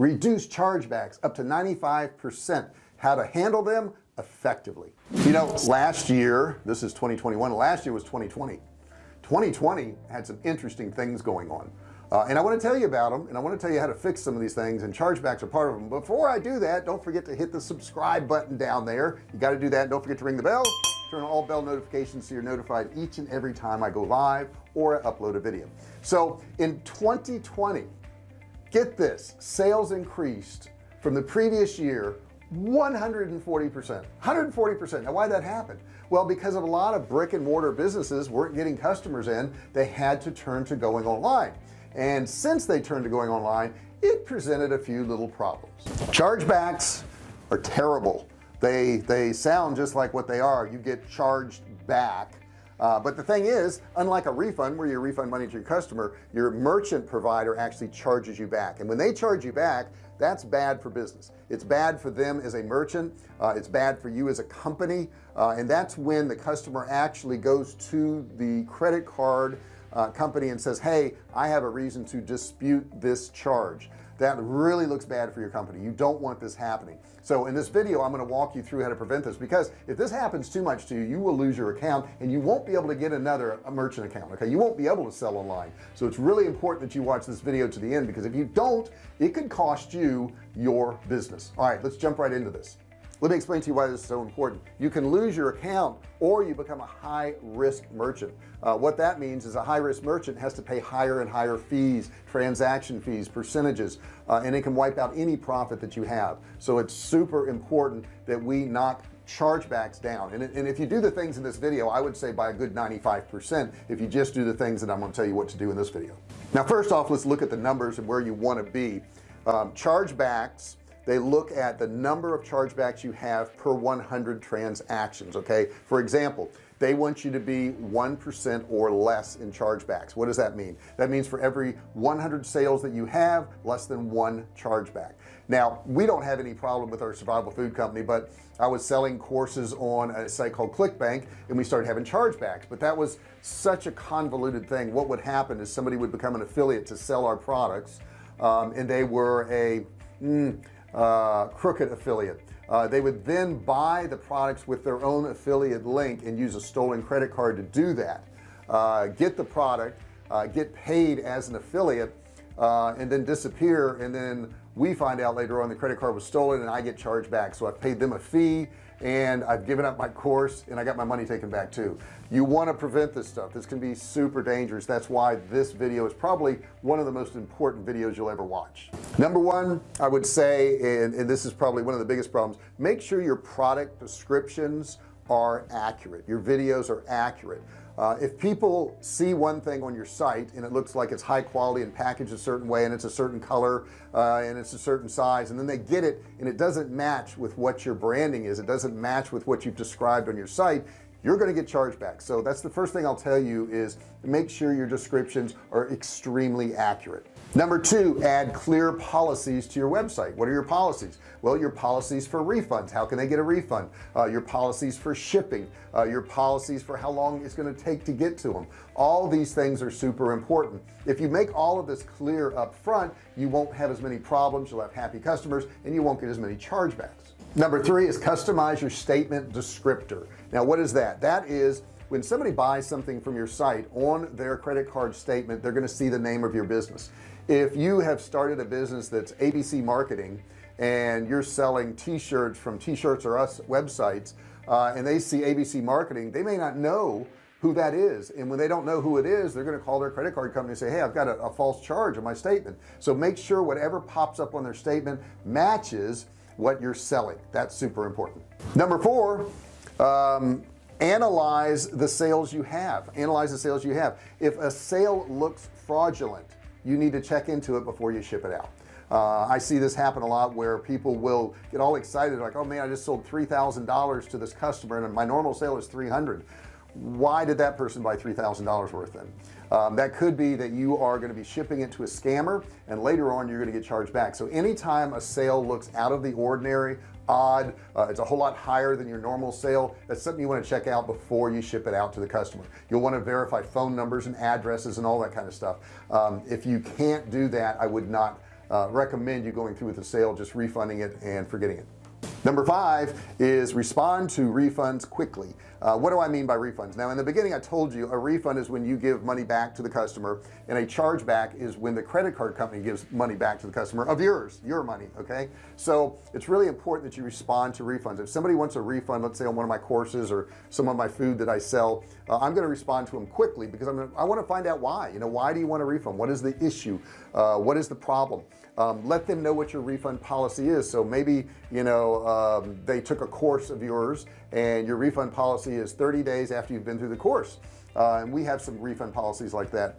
reduce chargebacks up to 95% how to handle them effectively. You know last year this is 2021 last year was 2020 2020 had some interesting things going on. Uh, and I want to tell you about them and I want to tell you how to fix some of these things and chargebacks are part of them before I do that don't forget to hit the subscribe button down there. You got to do that don't forget to ring the bell. Turn on all bell notifications so you're notified each and every time I go live or upload a video. So in 2020 get this sales increased from the previous year 140 percent. 140 percent. Now why that happened well because of a lot of brick and mortar businesses weren't getting customers in. They had to turn to going online. And since they turned to going online it presented a few little problems. Chargebacks are terrible. They they sound just like what they are. You get charged back uh, but the thing is unlike a refund where you refund money to your customer your merchant provider actually charges you back. And when they charge you back that's bad for business. It's bad for them as a merchant. Uh, it's bad for you as a company. Uh, and that's when the customer actually goes to the credit card uh, company and says hey I have a reason to dispute this charge. That really looks bad for your company. You don't want this happening. So in this video I'm going to walk you through how to prevent this because if this happens too much to you you will lose your account and you won't be able to get another a merchant account okay? You won't be able to sell online. So it's really important that you watch this video to the end because if you don't it could cost you your business. All right let's jump right into this let me explain to you why this is so important. You can lose your account or you become a high-risk merchant. Uh, what that means is a high-risk merchant has to pay higher and higher fees transaction fees percentages uh, and it can wipe out any profit that you have. So it's super important that we knock chargebacks down. And, and if you do the things in this video I would say by a good 95% if you just do the things that I'm going to tell you what to do in this video. Now first off let's look at the numbers and where you want to be. Um, chargebacks they look at the number of chargebacks you have per 100 transactions okay? For example they want you to be 1% or less in chargebacks. What does that mean? That means for every 100 sales that you have less than one chargeback. Now we don't have any problem with our survival food company but I was selling courses on a site called ClickBank and we started having chargebacks but that was such a convoluted thing. What would happen is somebody would become an affiliate to sell our products um, and they were a mm, uh, crooked affiliate. Uh, they would then buy the products with their own affiliate link and use a stolen credit card to do that. Uh, get the product uh, get paid as an affiliate uh, and then disappear and then we find out later on the credit card was stolen and I get charged back. So I've paid them a fee and I've given up my course and I got my money taken back too. You want to prevent this stuff. This can be super dangerous. That's why this video is probably one of the most important videos you'll ever watch. Number one I would say and, and this is probably one of the biggest problems make sure your product descriptions are accurate. Your videos are accurate uh, if people see one thing on your site and it looks like it's high quality and packaged a certain way and it's a certain color uh, and it's a certain size and then they get it and it doesn't match with what your branding is it doesn't match with what you've described on your site you're going to get charged back. So that's the first thing I'll tell you is make sure your descriptions are extremely accurate. Number two add clear policies to your website. What are your policies? Well your policies for refunds. How can they get a refund? Uh, your policies for shipping. Uh, your policies for how long it's going to take to get to them all these things are super important. If you make all of this clear up front you won't have as many problems you'll have happy customers and you won't get as many chargebacks number three is customize your statement descriptor. Now what is that? That is when somebody buys something from your site on their credit card statement they're going to see the name of your business. If you have started a business that's ABC marketing and you're selling t-shirts from t-shirts or us websites uh, and they see ABC marketing they may not know who that is. And when they don't know who it is they're going to call their credit card company and say hey I've got a, a false charge on my statement. So make sure whatever pops up on their statement matches what you're selling. That's super important. Number four um, analyze the sales you have. Analyze the sales you have. If a sale looks fraudulent you need to check into it before you ship it out. Uh, I see this happen a lot where people will get all excited like oh man I just sold $3,000 to this customer and my normal sale is 300 why did that person buy $3,000 worth then um, that could be that you are going to be shipping it to a scammer and later on you're going to get charged back. So anytime a sale looks out of the ordinary odd uh, it's a whole lot higher than your normal sale that's something you want to check out before you ship it out to the customer. You'll want to verify phone numbers and addresses and all that kind of stuff. Um, if you can't do that I would not uh, recommend you going through with the sale just refunding it and forgetting it number five is respond to refunds quickly. Uh, what do I mean by refunds? Now in the beginning I told you a refund is when you give money back to the customer and a chargeback is when the credit card company gives money back to the customer of yours your money okay? So it's really important that you respond to refunds. If somebody wants a refund let's say on one of my courses or some of my food that I sell uh, I'm going to respond to them quickly because I'm gonna, I want to find out why. You know why do you want a refund? What is the issue? Uh, what is the problem? Um, let them know what your refund policy is. So maybe you know um, they took a course of yours and your refund policy is 30 days after you've been through the course. Uh, and we have some refund policies like that.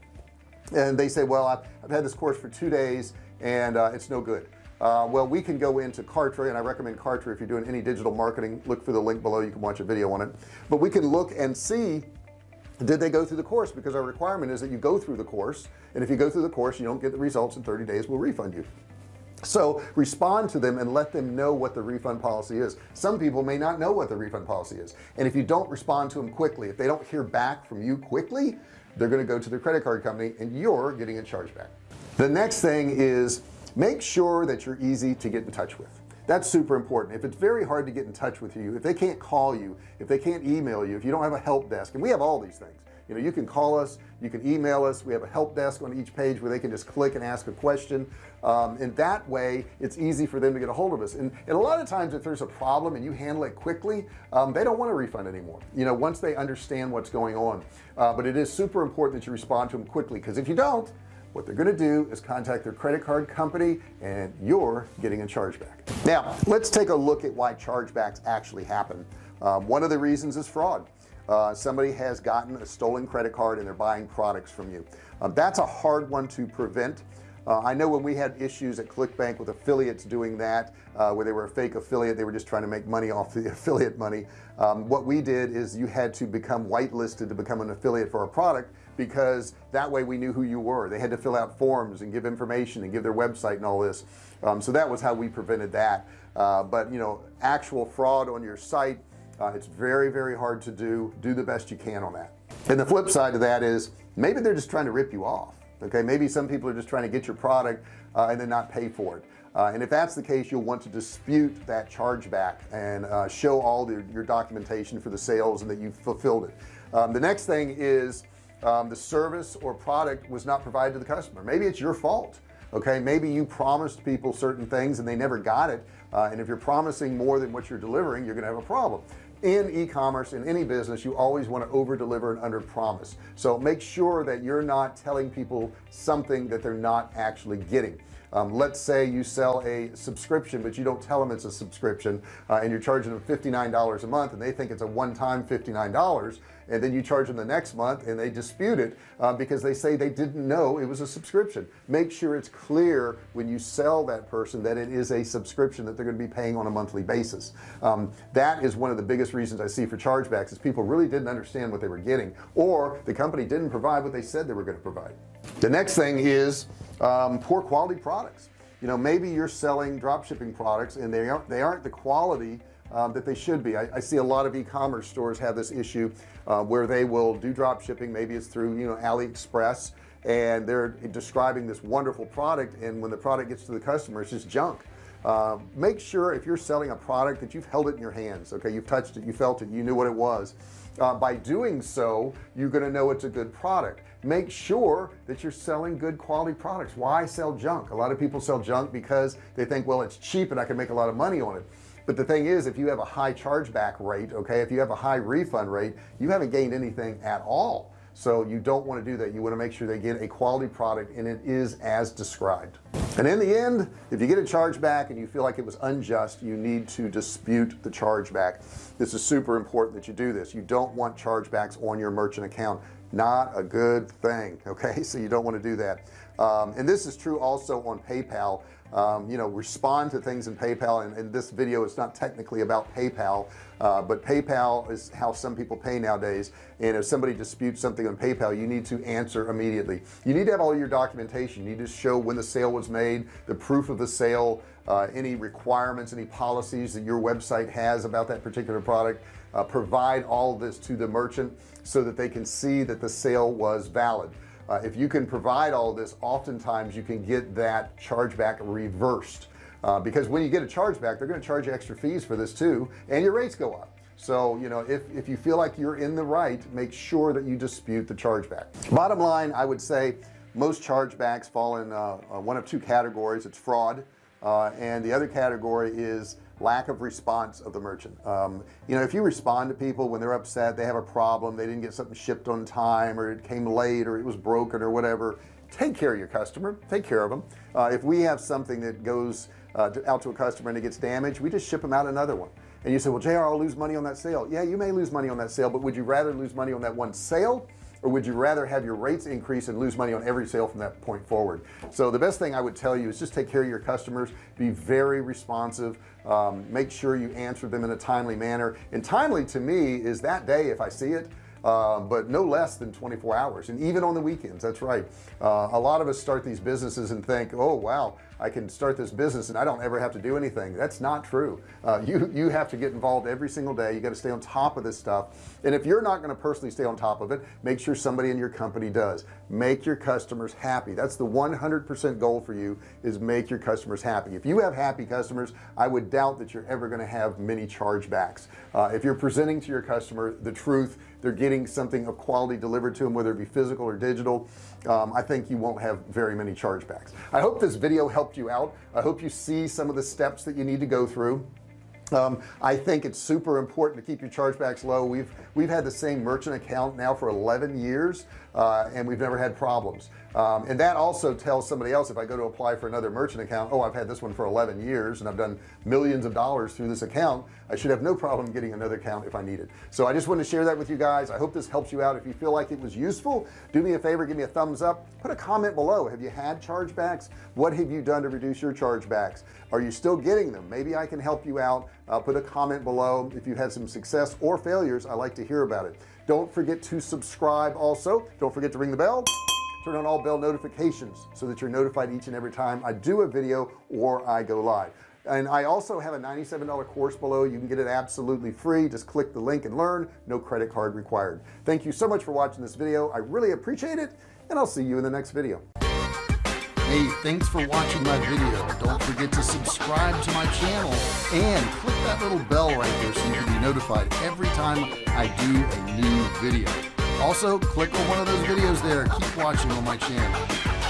And they say well I've, I've had this course for two days and uh, it's no good. Uh, well we can go into Kartra and I recommend Kartra if you're doing any digital marketing. Look for the link below. You can watch a video on it. But we can look and see did they go through the course? Because our requirement is that you go through the course and if you go through the course you don't get the results in 30 days we'll refund you so respond to them and let them know what the refund policy is. Some people may not know what the refund policy is. And if you don't respond to them quickly if they don't hear back from you quickly they're going to go to their credit card company and you're getting a chargeback. The next thing is make sure that you're easy to get in touch with. That's super important. If it's very hard to get in touch with you if they can't call you if they can't email you if you don't have a help desk and we have all these things you know you can call us you can email us. We have a help desk on each page where they can just click and ask a question. Um, and that way it's easy for them to get a hold of us. And, and a lot of times if there's a problem and you handle it quickly um, they don't want a refund anymore you know once they understand what's going on. Uh, but it is super important that you respond to them quickly because if you don't what they're going to do is contact their credit card company and you're getting a chargeback. Now let's take a look at why chargebacks actually happen. Um, one of the reasons is fraud uh, somebody has gotten a stolen credit card and they're buying products from you. Um, that's a hard one to prevent. Uh, I know when we had issues at ClickBank with affiliates doing that uh, where they were a fake affiliate they were just trying to make money off the affiliate money. Um, what we did is you had to become whitelisted to become an affiliate for a product because that way we knew who you were. They had to fill out forms and give information and give their website and all this. Um, so that was how we prevented that. Uh, but you know actual fraud on your site uh, it's very very hard to do. Do the best you can on that. And the flip side of that is maybe they're just trying to rip you off okay? Maybe some people are just trying to get your product uh, and then not pay for it. Uh, and if that's the case you'll want to dispute that chargeback and uh, show all the, your documentation for the sales and that you've fulfilled it. Um, the next thing is um, the service or product was not provided to the customer. Maybe it's your fault okay? Maybe you promised people certain things and they never got it. Uh, and if you're promising more than what you're delivering you're gonna have a problem in e-commerce in any business you always want to over deliver and under promise so make sure that you're not telling people something that they're not actually getting um, let's say you sell a subscription but you don't tell them it's a subscription uh, and you're charging them $59 a month and they think it's a one-time $59 and then you charge them the next month and they dispute it uh, because they say they didn't know it was a subscription. Make sure it's clear when you sell that person that it is a subscription that they're going to be paying on a monthly basis. Um, that is one of the biggest reasons I see for chargebacks is people really didn't understand what they were getting or the company didn't provide what they said they were going to provide the next thing is um, poor quality products. You know maybe you're selling drop shipping products and they aren't they aren't the quality um, that they should be. I, I see a lot of e-commerce stores have this issue uh, where they will do drop shipping maybe it's through you know AliExpress and they're describing this wonderful product and when the product gets to the customer it's just junk. Uh, make sure if you're selling a product that you've held it in your hands okay? You've touched it you felt it you knew what it was. Uh, by doing so you're going to know it's a good product make sure that you're selling good quality products. Why sell junk? A lot of people sell junk because they think well it's cheap and I can make a lot of money on it. But the thing is if you have a high chargeback rate okay if you have a high refund rate you haven't gained anything at all. So you don't want to do that. You want to make sure they get a quality product and it is as described. And in the end if you get a chargeback and you feel like it was unjust you need to dispute the chargeback. This is super important that you do this. You don't want chargebacks on your merchant account not a good thing okay? So you don't want to do that. Um, and this is true also on PayPal. Um, you know respond to things in PayPal and, and, this video is not technically about PayPal uh, but PayPal is how some people pay nowadays. And if somebody disputes something on PayPal you need to answer immediately. You need to have all your documentation. You need to show when the sale was made the proof of the sale uh, any requirements any policies that your website has about that particular product uh, provide all this to the merchant so that they can see that the sale was valid. Uh, if you can provide all this oftentimes you can get that chargeback reversed. Uh, because when you get a chargeback they're going to charge you extra fees for this too and your rates go up. So you know if, if you feel like you're in the right make sure that you dispute the chargeback. Bottom line I would say most chargebacks fall in uh, uh one of two categories. It's fraud uh, and the other category is lack of response of the merchant. Um, you know if you respond to people when they're upset they have a problem they didn't get something shipped on time or it came late or it was broken or whatever take care of your customer. Take care of them uh, if we have something that goes uh, to, out to a customer and it gets damaged we just ship them out another one. And you say well JR I'll lose money on that sale. Yeah you may lose money on that sale but would you rather lose money on that one sale or would you rather have your rates increase and lose money on every sale from that point forward? So the best thing I would tell you is just take care of your customers. Be very responsive. Um, make sure you answer them in a timely manner. And timely to me is that day if I see it um, but no less than 24 hours and even on the weekends that's right. Uh, a lot of us start these businesses and think oh wow I can start this business and I don't ever have to do anything. That's not true. Uh, you you have to get involved every single day. You got to stay on top of this stuff. And if you're not going to personally stay on top of it make sure somebody in your company does. Make your customers happy. That's the 100% goal for you is make your customers happy. If you have happy customers I would doubt that you're ever going to have many chargebacks. Uh, if you're presenting to your customer the truth they're getting something of quality delivered to them whether it be physical or digital um, I think you won't have very many chargebacks. I hope this video helped you out. I hope you see some of the steps that you need to go through. Um, I think it's super important to keep your chargebacks low. We've we've had the same merchant account now for 11 years uh, and we've never had problems. Um, and that also tells somebody else if I go to apply for another merchant account oh I've had this one for 11 years and I've done millions of dollars through this account I should have no problem getting another account if I need it so I just want to share that with you guys. I hope this helps you out. If you feel like it was useful do me a favor give me a thumbs up. Put a comment below. Have you had chargebacks? What have you done to reduce your chargebacks? Are you still getting them? Maybe I can help you out. Uh, put a comment below. If you've had some success or failures I like to hear about it. Don't forget to subscribe also. Don't forget to ring the bell. Turn on all bell notifications so that you're notified each and every time I do a video or I go live and I also have a $97 course below. You can get it absolutely free. Just click the link and learn. No credit card required. Thank you so much for watching this video. I really appreciate it and I'll see you in the next video. Hey thanks for watching my video. Don't forget to subscribe to my channel and click that little bell right there so you can be notified every time I do a new video. Also click on one of those videos there. Keep watching on my channel